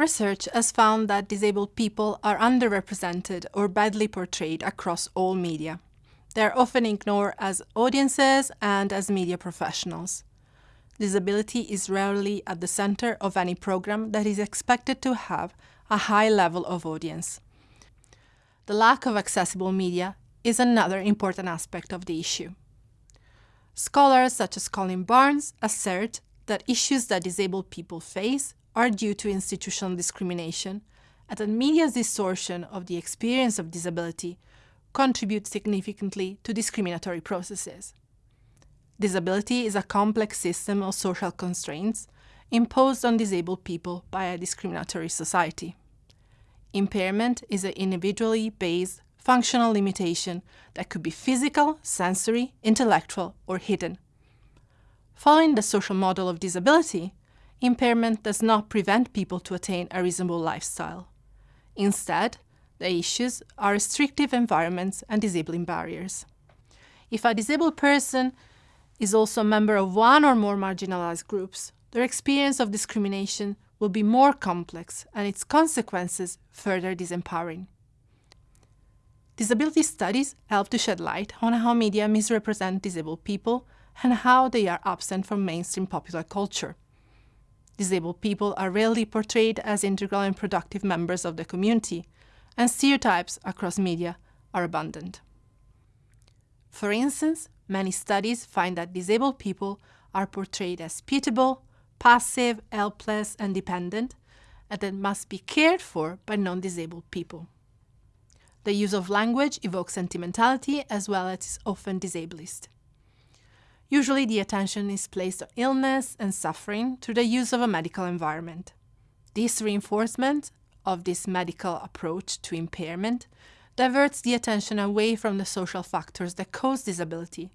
Research has found that disabled people are underrepresented or badly portrayed across all media. They are often ignored as audiences and as media professionals. Disability is rarely at the center of any program that is expected to have a high level of audience. The lack of accessible media is another important aspect of the issue. Scholars such as Colin Barnes assert that issues that disabled people face are due to institutional discrimination and that media's distortion of the experience of disability contribute significantly to discriminatory processes. Disability is a complex system of social constraints imposed on disabled people by a discriminatory society. Impairment is an individually based functional limitation that could be physical, sensory, intellectual, or hidden. Following the social model of disability, impairment does not prevent people to attain a reasonable lifestyle. Instead, the issues are restrictive environments and disabling barriers. If a disabled person is also a member of one or more marginalized groups, their experience of discrimination will be more complex and its consequences further disempowering. Disability studies help to shed light on how media misrepresent disabled people and how they are absent from mainstream popular culture. Disabled people are rarely portrayed as integral and productive members of the community, and stereotypes across media are abundant. For instance, many studies find that disabled people are portrayed as pitiable, passive, helpless, and dependent, and that must be cared for by non-disabled people. The use of language evokes sentimentality as well as is often disablist. Usually the attention is placed on illness and suffering through the use of a medical environment. This reinforcement of this medical approach to impairment diverts the attention away from the social factors that cause disability,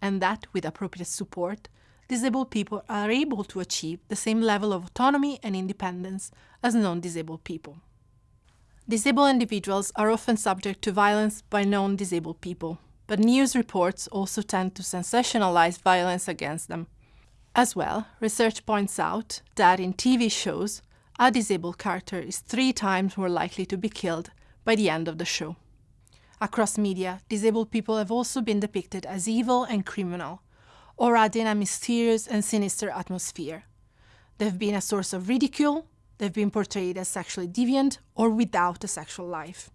and that, with appropriate support, disabled people are able to achieve the same level of autonomy and independence as non-disabled people. Disabled individuals are often subject to violence by non-disabled people, but news reports also tend to sensationalize violence against them. As well, research points out that in TV shows, a disabled character is three times more likely to be killed by the end of the show. Across media, disabled people have also been depicted as evil and criminal, or adding a mysterious and sinister atmosphere. They've been a source of ridicule, they've been portrayed as sexually deviant or without a sexual life.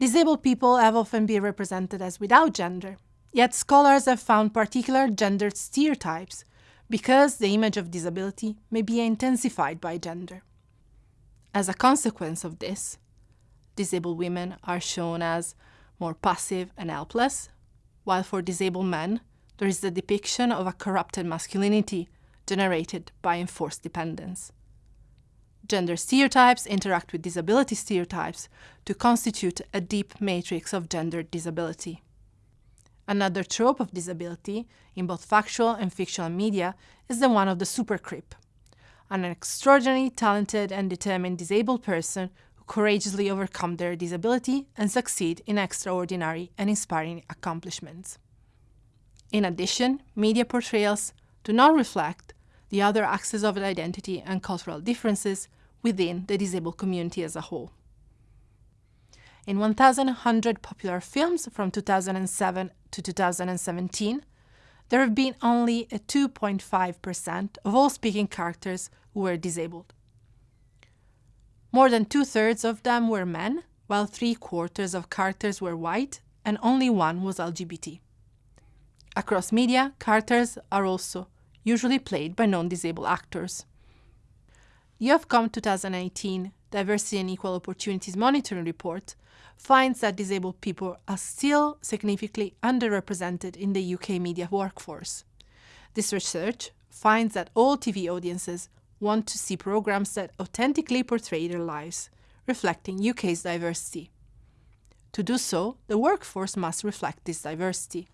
Disabled people have often been represented as without gender, yet scholars have found particular gendered stereotypes because the image of disability may be intensified by gender. As a consequence of this, disabled women are shown as more passive and helpless, while for disabled men, there is the depiction of a corrupted masculinity generated by enforced dependence. Gender stereotypes interact with disability stereotypes to constitute a deep matrix of gender disability. Another trope of disability, in both factual and fictional media, is the one of the supercrip, an extraordinarily talented and determined disabled person who courageously overcome their disability and succeed in extraordinary and inspiring accomplishments. In addition, media portrayals do not reflect the other axes of identity and cultural differences within the disabled community as a whole. In 1,100 popular films from 2007 to 2017, there have been only a 2.5% of all speaking characters who were disabled. More than two-thirds of them were men, while three-quarters of characters were white and only one was LGBT. Across media, characters are also usually played by non-disabled actors. The Ofcom 2018 Diversity and Equal Opportunities Monitoring Report finds that disabled people are still significantly underrepresented in the UK media workforce. This research finds that all TV audiences want to see programs that authentically portray their lives, reflecting UK's diversity. To do so, the workforce must reflect this diversity.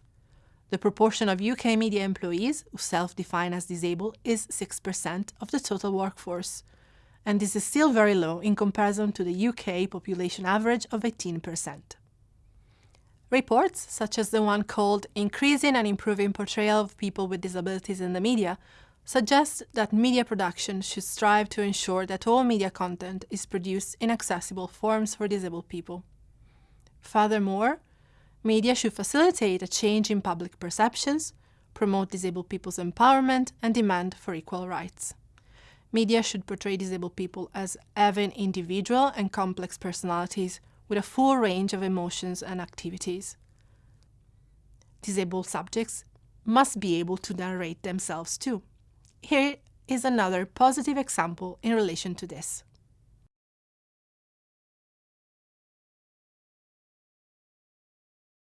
The proportion of UK media employees who self-define as disabled is 6% of the total workforce, and this is still very low in comparison to the UK population average of 18%. Reports, such as the one called Increasing and Improving Portrayal of People with Disabilities in the Media, suggests that media production should strive to ensure that all media content is produced in accessible forms for disabled people. Furthermore, media should facilitate a change in public perceptions, promote disabled people's empowerment, and demand for equal rights. Media should portray disabled people as having individual and complex personalities with a full range of emotions and activities. Disabled subjects must be able to narrate themselves too. Here is another positive example in relation to this.